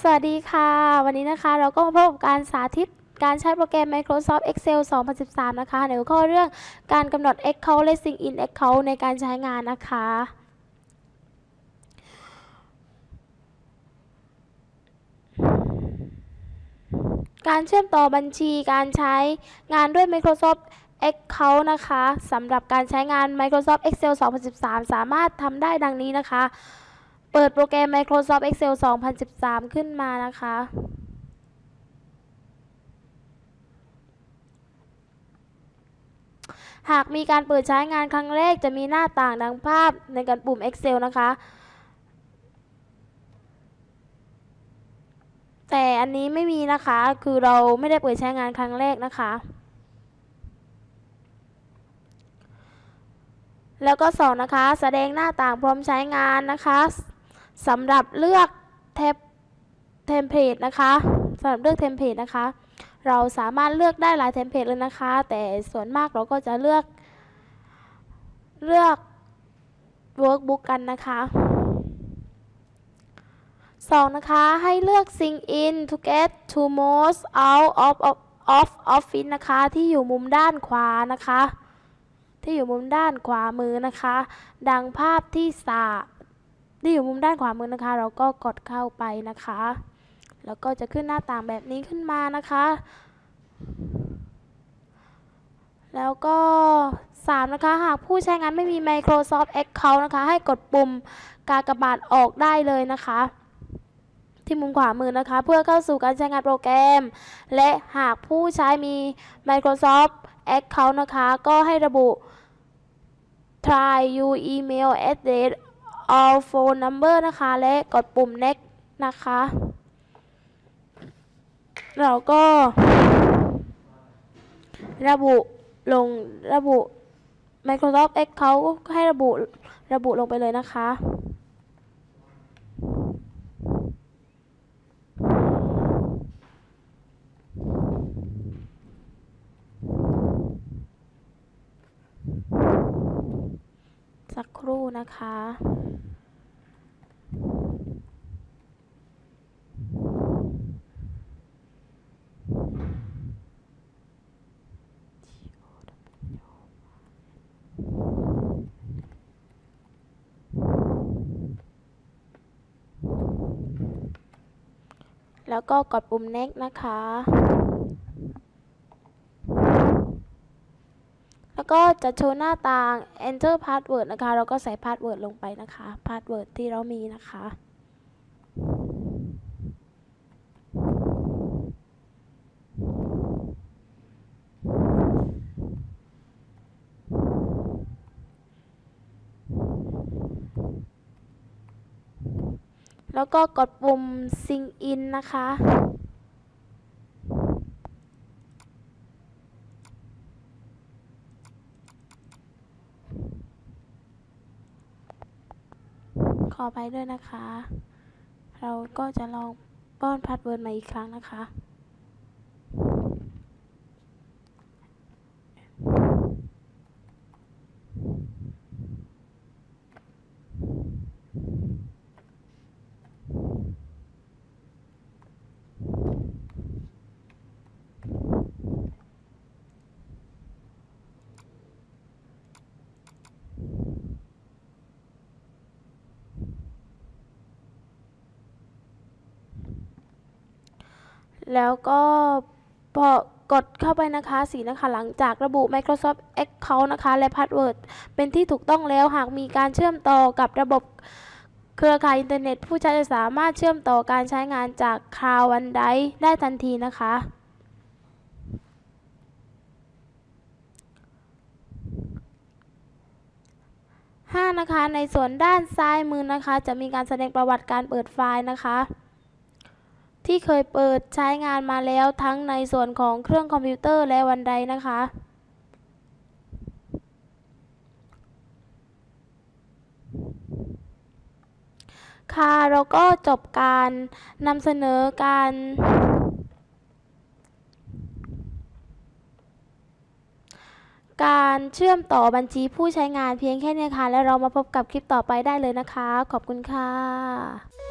สวัสดีค่ะ วันนี้นะคะเราก็มาพบกับการสาธิตการใช้โปรแกรม Microsoft Excel 2013 นะคะ ในหัวข้อเรื่องการกำหนด Account และ Sync in Account ในการใช้งานนะคะ การเชื่อมต่อบัญชีการใช้งานด้วย Microsoft Account นะคะสำหรับการใช้งาน Microsoft Excel 2013 สามารถทำได้ดังนี้นะคะ เปิดโปรแกรม Microsoft Excel 2013 ขึ้นมานะคะ หากมีการเปิดใช้งานครั้งแรกจะมีหน้าต่างดังภาพในการปุ่ม Excel นะคะ แต่อันนี้ไม่มีนะคะ คือเราไม่ได้เปิดใช้งานครั้งแรกนะคะแล้วก็สองนะคะ แสดงหน้าต่างพร้อมใช้งานนะคะ สำหรับเลือกเทปเทมเพลตนะคะสำหรับเลือกเทมเพลตนะคะ เราสามารถเลือกได้หลายเทมเพลตเลยนะคะ แต่ส่วนมากเราก็จะเลือกเลือก workbook กันนะคะสองนะคะ ให้เลือก sign in to get the most out of of of office นะคะ ที่อยู่มุมด้านขวานะคะ ที่อยู่มุมด้านขวามือนะคะ ดังภาพที่สา ที่อยู่มุมด้านขวามือนะคะ เราก็กดเข้าไปนะคะ แล้วก็จะขึ้นหน้าต่างแบบนี้ขึ้นมานะคะ แล้วก็ 3 นะคะ หากผู้ใช้งานไม่มี Microsoft Account นะคะ ให้กดปุ่มกากบาทออกได้เลยนะคะที่มุมขวามือนะคะ เพื่อเข้าสู่การใช้งานโปรแกรม และหากผู้ใช้มี Microsoft Account นะคะ ก็ให้ระบุ try you email address all phone number นะคะ และกดปุ่ม next นะคะ เราก็ ระบุลงระบุ Microsoft Account ก็ให้ระบุระบุลงไปเลยนะคะ สักครู่ นะคะ แล้วก็กดปุ่ม next นะคะ แล้วก็จะโชว์หน้าต่าง enter password นะคะ เราก็ใส่ password ลงไปนะคะ password ที่เรามีนะคะ แล้วก็กดปุ่ม sign in นะคะ ข อไปด้วยนะคะ เราก็จะลองป้อน password มาอีกครั้งนะคะ แล้วก็พอกดเข้าไปนะคะสีนะคะหลังจากระบุ Microsoft Account นะคะ และ Password เป็นที่ถูกต้องแล้วหากมีการเชื่อมต่อกับระบบเครือข่ายอินเทอร์เน็ต ผู้ใช้จะสามารถเชื่อมต่อการใช้งานจาก Cloud OneDrive ได้ทันทีนะคะ5นะคะในส่วนด้านซ้ายมือนะคะ จะมีการแสดงประวัติการเปิดไฟล์นะคะ ที่เคยเปิดใช้งานมาแล้วทั้งในส่วนของเครื่องคอมพิวเตอร์และวันใดนะคะ ค่ะ เราก็จบการนำเสนอการการเชื่อมต่อบัญชีผู้ใช้งานเพียงแค่นี้ค่ะ แล้วเรามาพบกับคลิปต่อไปได้เลยนะคะ ขอบคุณค่ะ